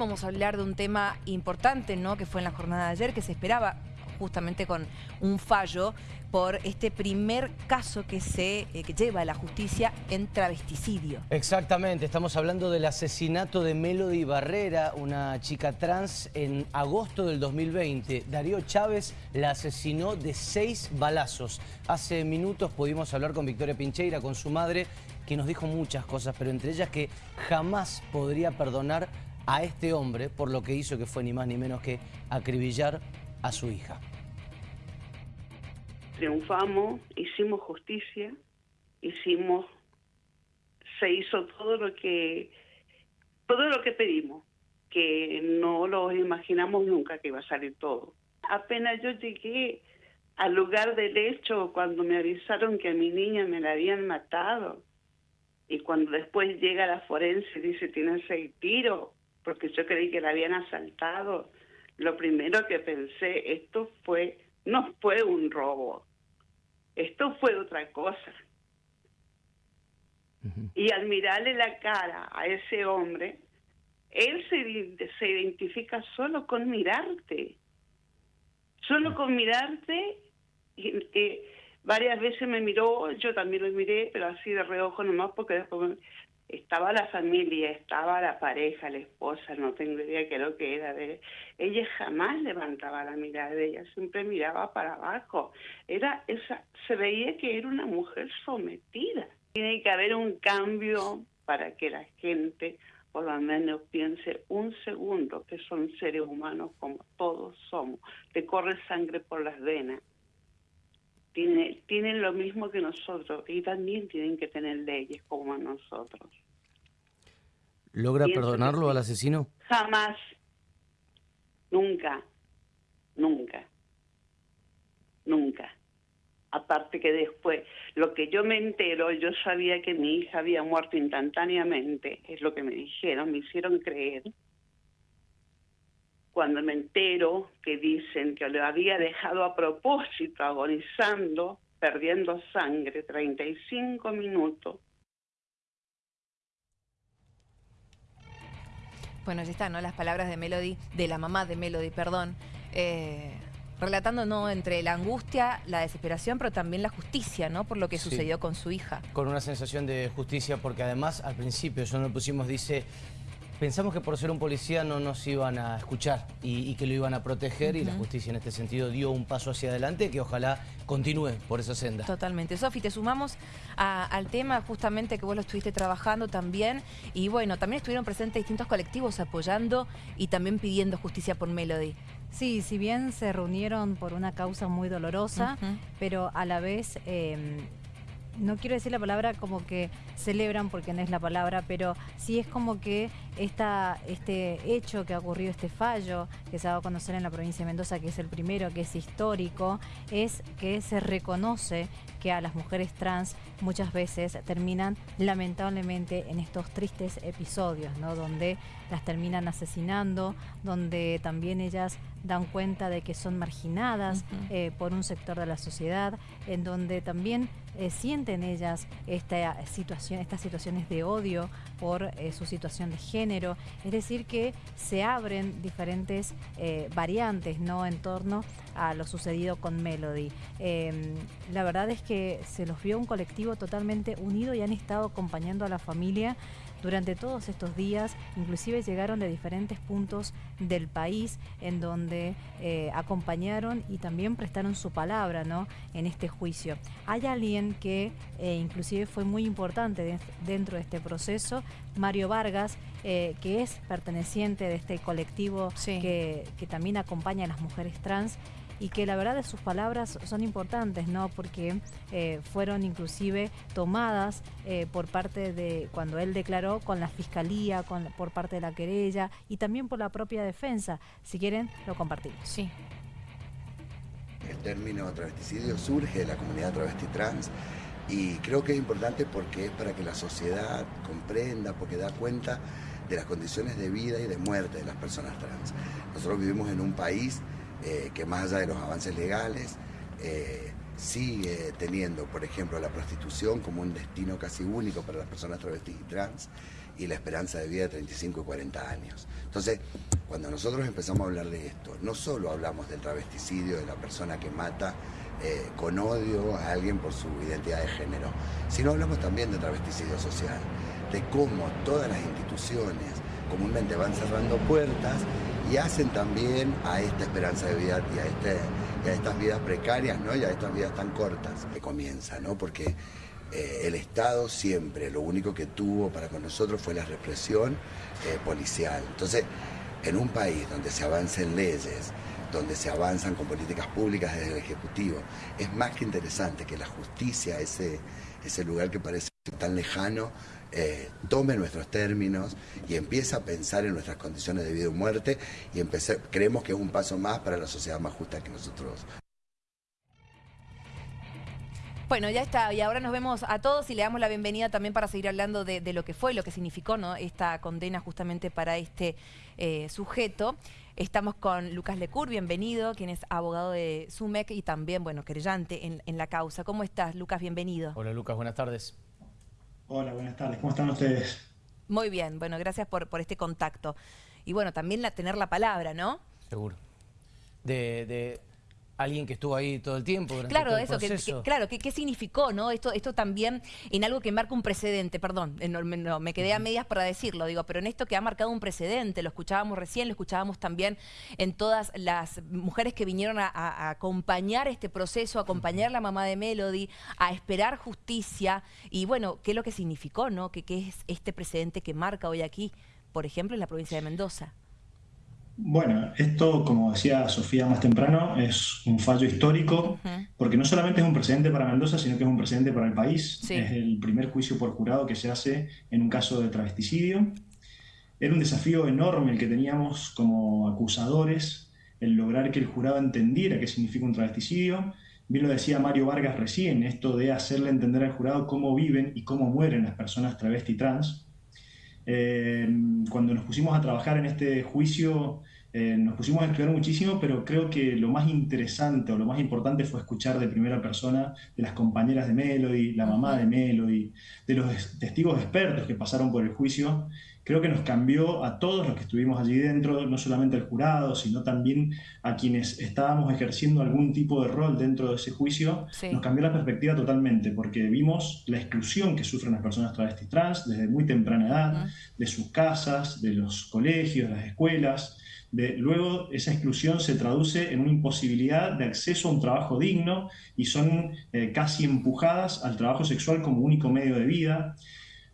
Vamos a hablar de un tema importante, ¿no? Que fue en la jornada de ayer, que se esperaba justamente con un fallo por este primer caso que se eh, lleva a la justicia en travesticidio. Exactamente, estamos hablando del asesinato de Melody Barrera, una chica trans, en agosto del 2020. Darío Chávez la asesinó de seis balazos. Hace minutos pudimos hablar con Victoria Pincheira, con su madre, que nos dijo muchas cosas, pero entre ellas que jamás podría perdonar a este hombre por lo que hizo que fue ni más ni menos que acribillar a su hija. Triunfamos, hicimos justicia, hicimos, se hizo todo lo que, todo lo que pedimos, que no lo imaginamos nunca que iba a salir todo. Apenas yo llegué al lugar del hecho cuando me avisaron que a mi niña me la habían matado y cuando después llega la forense y dice tiene seis tiros, porque yo creí que la habían asaltado. Lo primero que pensé, esto fue, no fue un robo, esto fue otra cosa. Y al mirarle la cara a ese hombre, él se, se identifica solo con mirarte, solo con mirarte, y, varias veces me miró, yo también lo miré, pero así de reojo nomás, porque después estaba la familia, estaba la pareja, la esposa, no tengo idea qué lo que era. De... Ella jamás levantaba la mirada de ella, siempre miraba para abajo. Era esa, se veía que era una mujer sometida. Tiene que haber un cambio para que la gente por lo menos piense un segundo que son seres humanos como todos somos. Te corre sangre por las venas. Tiene, tienen lo mismo que nosotros y también tienen que tener leyes como nosotros. ¿Logra perdonarlo al asesino? Jamás. Nunca. Nunca. Nunca. Aparte que después, lo que yo me entero, yo sabía que mi hija había muerto instantáneamente, es lo que me dijeron, me hicieron creer cuando me entero que dicen que lo había dejado a propósito agonizando, perdiendo sangre, 35 minutos. Bueno, ya están, ¿no? Las palabras de Melody, de la mamá de Melody, perdón, eh, relatando, ¿no? Entre la angustia, la desesperación, pero también la justicia, ¿no? Por lo que sucedió con su hija. Con una sensación de justicia, porque además al principio, eso nos pusimos, dice, Pensamos que por ser un policía no nos iban a escuchar y, que lo iban a proteger y la justicia en este sentido dio un paso hacia adelante que ojalá continúe por esa senda. Totalmente. Sofi, te sumamos al tema justamente que vos lo estuviste trabajando también y bueno, también estuvieron presentes distintos colectivos apoyando y también pidiendo justicia por Melody. Sí, si bien se reunieron por una causa muy dolorosa, pero a la vez... Em, no quiero decir la palabra como que celebran porque no es la palabra, pero sí es como que esta, este hecho que ha ocurrido, este fallo que se ha dado a conocer en la provincia de Mendoza, que es el primero, que es histórico, es que se reconoce que a las mujeres trans muchas veces terminan lamentablemente en estos tristes episodios, ¿no? donde las terminan asesinando, donde también ellas dan cuenta de que son marginadas eh, por un sector de la sociedad, en donde también eh, sienten ellas esta situación, estas situaciones de odio por eh, su situación de género, es decir que se abren diferentes variantes ¿no? en torno a lo sucedido con Melody. Em, la verdad es que se los vio un colectivo totalmente unido y han estado acompañando a la familia durante todos estos días, inclusive llegaron de diferentes puntos del país en donde eh, acompañaron y también prestaron su palabra ¿no? en este juicio. Hay alguien que eh, inclusive fue muy importante dentro de este proceso, Mario Vargas, eh, que es perteneciente de este colectivo que, que también acompaña a las mujeres trans y que la verdad de sus palabras son importantes, ¿no? Porque eh, fueron inclusive tomadas eh, por parte de, cuando él declaró, con la fiscalía, con, por parte de la querella y también por la propia defensa. Si quieren, lo compartimos. Sí. El término travesticidio surge de la comunidad travesti trans y creo que es importante porque es para que la sociedad comprenda, porque da cuenta de las condiciones de vida y de muerte de las personas trans. Nosotros vivimos en un país eh, que más allá de los avances legales, eh, sigue teniendo, por ejemplo, la prostitución como un destino casi único para las personas travestis y trans, y la esperanza de vida de 35 y 40 años. Entonces, cuando nosotros empezamos a hablar de esto, no solo hablamos del travesticidio de la persona que mata eh, con odio a alguien por su identidad de género, sino hablamos también de travesticidio social, de cómo todas las instituciones comúnmente van cerrando puertas y hacen también a esta esperanza de vida y a, este, estas vidas precarias ¿no? y a estas vidas tan cortas que comienza, ¿no? porque eh, el Estado siempre lo único que tuvo para con nosotros fue la represión eh, policial. Entonces, en un país donde se avancen leyes, donde se avanzan con políticas públicas desde el Ejecutivo, es más que interesante que la justicia, ese, ese lugar que parece tan lejano, eh, tome nuestros términos y empiece a pensar en nuestras condiciones de vida y muerte y creemos que es un paso más para la sociedad más justa que nosotros bueno, ya está. Y ahora nos vemos a todos y le damos la bienvenida también para seguir hablando de, lo que fue, lo que significó ¿no? esta condena justamente para este eh, sujeto. Estamos con Lucas Lecur, bienvenido, quien es abogado de SUMEC y también, bueno, querellante en, en la causa. ¿Cómo estás, Lucas? Bienvenido. Hola, Lucas, buenas tardes. Hola, buenas tardes. ¿Cómo están ustedes? Muy bien, bueno, gracias por, por este contacto. Y bueno, también la, tener la palabra, ¿no? Seguro. de, alguien que estuvo ahí todo el tiempo durante claro, todo el eso, proceso. claro, ¿qué, significó, no? Esto, esto también en algo que marca un precedente, perdón, no, me quedé a medias para decirlo, digo, pero en esto que ha marcado un precedente, lo escuchábamos recién, lo escuchábamos también en todas las mujeres que vinieron a, acompañar este proceso, a acompañar a la mamá de Melody, a esperar justicia, y bueno, ¿qué es lo que significó, no? ¿Qué, qué es este precedente que marca hoy aquí, por ejemplo, en la provincia de Mendoza? Bueno, esto, como decía Sofía más temprano, es un fallo histórico, porque no solamente es un precedente para Mendoza, sino que es un precedente para el país. Es el primer juicio por jurado que se hace en un caso de travesticidio. Era un desafío enorme el que teníamos como acusadores, el lograr que el jurado entendiera qué significa un travesticidio. Bien lo decía Mario Vargas recién, esto de hacerle entender al jurado cómo viven y cómo mueren las personas travesti trans. Eh, cuando nos pusimos a trabajar en este juicio, eh, nos pusimos a estudiar muchísimo, pero creo que lo más interesante o lo más importante fue escuchar de primera persona de las compañeras de Melody, la mamá de Melody, de los testigos expertos que pasaron por el juicio. Creo que nos cambió a todos los que estuvimos allí dentro, no solamente al jurado, sino también a quienes estábamos ejerciendo algún tipo de rol dentro de ese juicio. Nos cambió la perspectiva totalmente, porque vimos la exclusión que sufren las personas travestis trans desde muy temprana edad, de sus casas, de los colegios, de las escuelas luego esa exclusión se traduce en una imposibilidad de acceso a un trabajo digno y son eh, casi empujadas al trabajo sexual como único medio de vida.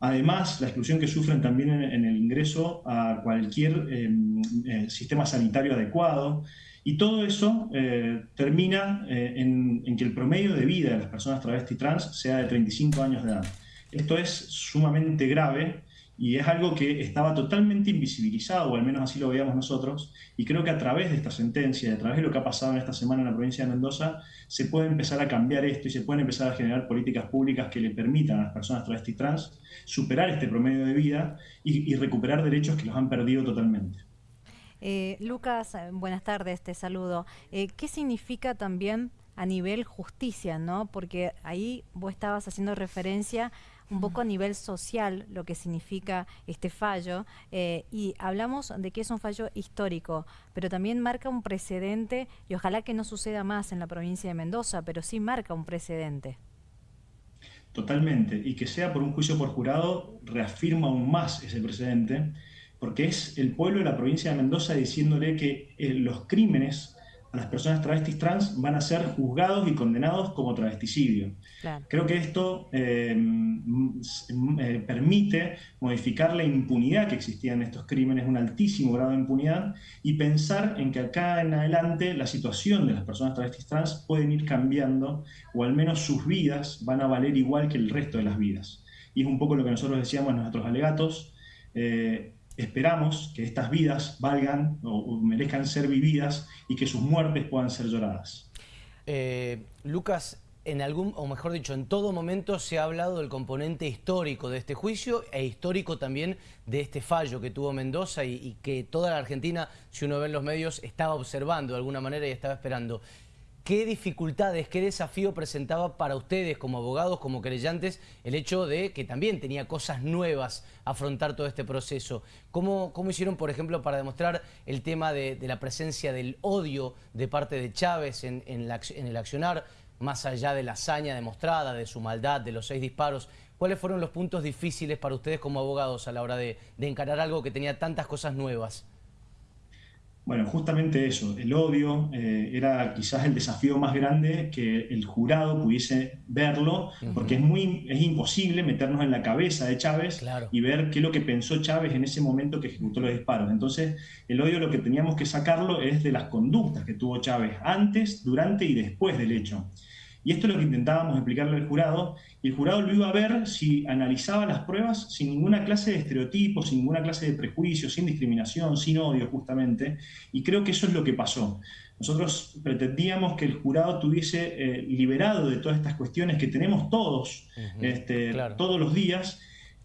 Además, la exclusión que sufren también en, el ingreso a cualquier em, eh, sistema sanitario adecuado. Y todo eso eh, termina en, en, que el promedio de vida de las personas travesti trans sea de 35 años de edad. Esto es sumamente grave y es algo que estaba totalmente invisibilizado, o al menos así lo veíamos nosotros, y creo que a través de esta sentencia, a través de lo que ha pasado en esta semana en la provincia de Mendoza, se puede empezar a cambiar esto y se pueden empezar a generar políticas públicas que le permitan a las personas travesti trans superar este promedio de vida y, recuperar derechos que los han perdido totalmente. Eh, Lucas, eh, buenas tardes, te saludo. Eh, ¿Qué significa también a nivel justicia, no? Porque ahí vos estabas haciendo referencia un poco a nivel social lo que significa este fallo eh, y hablamos de que es un fallo histórico, pero también marca un precedente y ojalá que no suceda más en la provincia de Mendoza, pero sí marca un precedente. Totalmente, y que sea por un juicio por jurado reafirma aún más ese precedente, porque es el pueblo de la provincia de Mendoza diciéndole que eh, los crímenes las personas travestis trans van a ser juzgados y condenados como travesticidio. Creo que esto eh, eh, permite modificar la impunidad que existía en estos crímenes, un altísimo grado de impunidad, y pensar en que acá en adelante la situación de las personas travestis trans pueden ir cambiando, o al menos sus vidas van a valer igual que el resto de las vidas. Y es un poco lo que nosotros decíamos en nuestros alegatos. Eh, esperamos que estas vidas valgan o, merezcan ser vividas y que sus muertes puedan ser lloradas. Eh, Lucas, en algún, o mejor dicho, en todo momento se ha hablado del componente histórico de este juicio e histórico también de este fallo que tuvo Mendoza y, y que toda la Argentina, si uno ve en los medios, estaba observando de alguna manera y estaba esperando. ¿Qué dificultades, qué desafío presentaba para ustedes como abogados, como querellantes, el hecho de que también tenía cosas nuevas afrontar todo este proceso? ¿Cómo, cómo hicieron, por ejemplo, para demostrar el tema de, la presencia del odio de parte de Chávez en, el accionar, más allá de la hazaña demostrada, de su maldad, de los seis disparos? ¿Cuáles fueron los puntos difíciles para ustedes como abogados a la hora de encarar algo que tenía tantas cosas nuevas? Bueno, justamente eso, el odio eh, era quizás el desafío más grande que el jurado pudiese verlo, porque es, muy, es imposible meternos en la cabeza de Chávez y ver qué es lo que pensó Chávez en ese momento que ejecutó los disparos. Entonces, el odio lo que teníamos que sacarlo es de las conductas que tuvo Chávez antes, durante y después del hecho. Y esto es lo que intentábamos explicarle al jurado, y el jurado lo iba a ver si analizaba las pruebas sin ninguna clase de estereotipos, sin ninguna clase de prejuicio, sin discriminación, sin odio justamente, y creo que eso es lo que pasó. Nosotros pretendíamos que el jurado tuviese eh, liberado de todas estas cuestiones que tenemos todos, este, todos los días,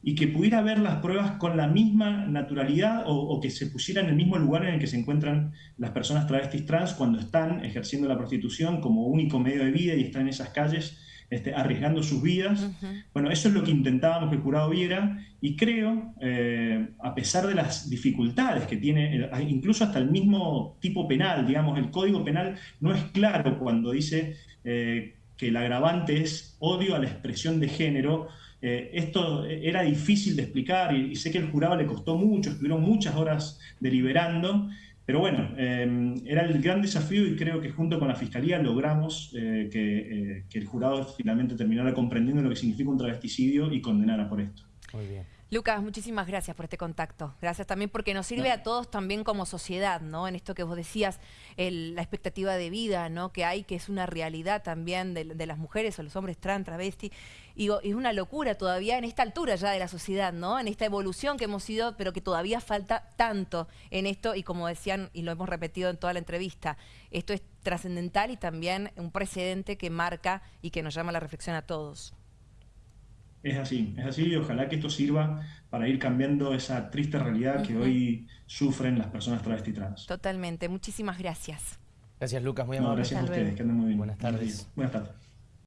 y que pudiera ver las pruebas con la misma naturalidad o, que se pusiera en el mismo lugar en el que se encuentran las personas travestis trans cuando están ejerciendo la prostitución como único medio de vida y están en esas calles este, arriesgando sus vidas. Bueno, eso es lo que intentábamos que el jurado viera y creo, eh, a pesar de las dificultades que tiene, incluso hasta el mismo tipo penal, digamos, el código penal no es claro cuando dice eh, que el agravante es odio a la expresión de género eh, esto era difícil de explicar y, sé que el jurado le costó mucho, estuvieron muchas horas deliberando, pero bueno, eh, era el gran desafío y creo que junto con la Fiscalía logramos eh, que, que, el jurado finalmente terminara comprendiendo lo que significa un travesticidio y condenara por esto. Muy bien. Lucas, muchísimas gracias por este contacto. Gracias también porque nos sirve a todos también como sociedad, ¿no? En esto que vos decías, la expectativa de vida, ¿no? Que hay, que es una realidad también de, las mujeres o los hombres trans, travesti. Y es una locura todavía en esta altura ya de la sociedad, ¿no? En esta evolución que hemos ido, pero que todavía falta tanto en esto. Y como decían, y lo hemos repetido en toda la entrevista, esto es trascendental y también un precedente que marca y que nos llama a la reflexión a todos. Es así, es así y ojalá que esto sirva para ir cambiando esa triste realidad que hoy sufren las personas travesti trans. Totalmente, muchísimas gracias. Gracias Lucas, muy amable. gracias a ustedes, que anden muy bien. Buenas tardes. Buenas tardes.